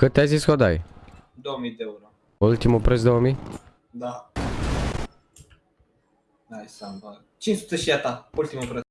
Cât ai zis că o dai? 2000 de euro. Ultimul preț 2000? Da. Hai să-mi bag. 500 și a ta, ultimul preț.